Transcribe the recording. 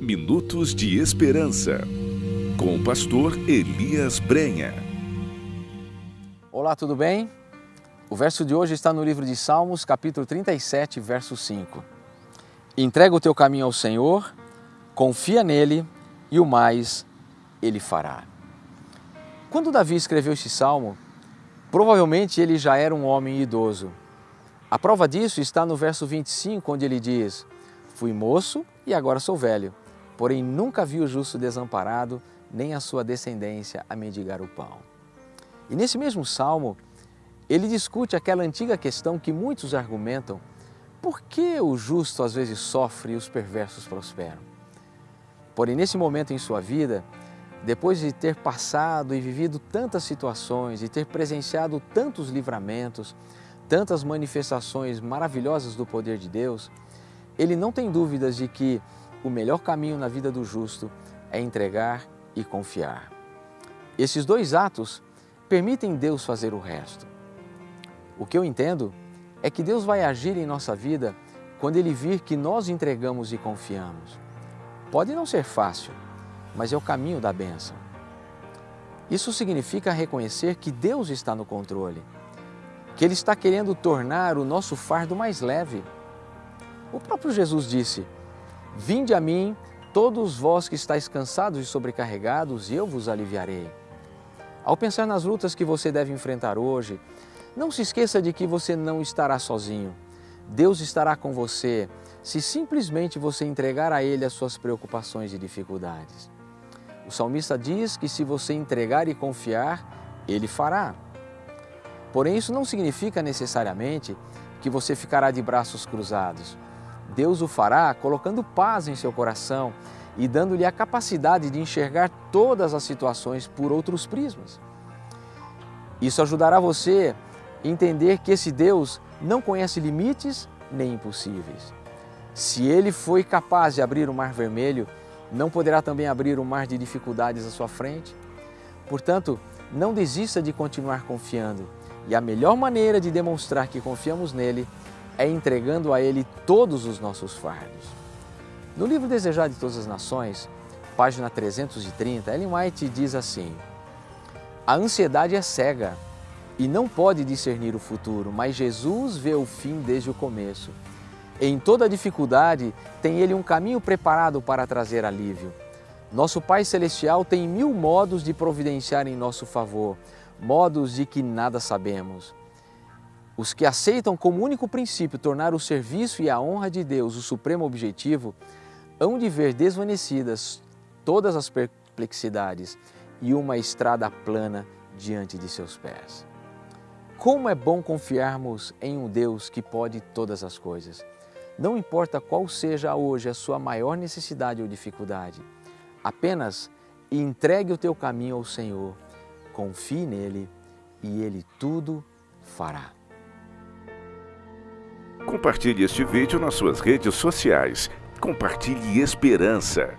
Minutos de Esperança, com o pastor Elias Brenha. Olá, tudo bem? O verso de hoje está no livro de Salmos, capítulo 37, verso 5. Entrega o teu caminho ao Senhor, confia nele e o mais ele fará. Quando Davi escreveu este salmo, provavelmente ele já era um homem idoso. A prova disso está no verso 25, onde ele diz: Fui moço e agora sou velho, porém nunca vi o justo desamparado, nem a sua descendência a mendigar o pão. E nesse mesmo salmo, ele discute aquela antiga questão que muitos argumentam: por que o justo às vezes sofre e os perversos prosperam? Porém, nesse momento em sua vida, depois de ter passado e vivido tantas situações e ter presenciado tantos livramentos, tantas manifestações maravilhosas do poder de Deus, ele não tem dúvidas de que o melhor caminho na vida do justo é entregar e confiar. Esses dois atos permitem Deus fazer o resto. O que eu entendo é que Deus vai agir em nossa vida quando Ele vir que nós entregamos e confiamos. Pode não ser fácil, mas é o caminho da bênção. Isso significa reconhecer que Deus está no controle, que Ele está querendo tornar o nosso fardo mais leve o próprio Jesus disse, Vinde a mim, todos vós que estáis cansados e sobrecarregados, e eu vos aliviarei. Ao pensar nas lutas que você deve enfrentar hoje, não se esqueça de que você não estará sozinho. Deus estará com você se simplesmente você entregar a Ele as suas preocupações e dificuldades. O salmista diz que se você entregar e confiar, Ele fará. Porém, isso não significa necessariamente que você ficará de braços cruzados. Deus o fará colocando paz em seu coração e dando-lhe a capacidade de enxergar todas as situações por outros prismas. Isso ajudará você a entender que esse Deus não conhece limites nem impossíveis. Se ele foi capaz de abrir o mar vermelho, não poderá também abrir um mar de dificuldades à sua frente? Portanto, não desista de continuar confiando. E a melhor maneira de demonstrar que confiamos nele é entregando a Ele todos os nossos fardos. No livro Desejar de Todas as Nações, página 330, Ellen White diz assim, A ansiedade é cega e não pode discernir o futuro, mas Jesus vê o fim desde o começo. Em toda dificuldade, tem Ele um caminho preparado para trazer alívio. Nosso Pai Celestial tem mil modos de providenciar em nosso favor, modos de que nada sabemos. Os que aceitam como único princípio tornar o serviço e a honra de Deus o supremo objetivo, hão de ver desvanecidas todas as perplexidades e uma estrada plana diante de seus pés. Como é bom confiarmos em um Deus que pode todas as coisas. Não importa qual seja hoje a sua maior necessidade ou dificuldade, apenas entregue o teu caminho ao Senhor, confie nele e Ele tudo fará. Compartilhe este vídeo nas suas redes sociais. Compartilhe esperança.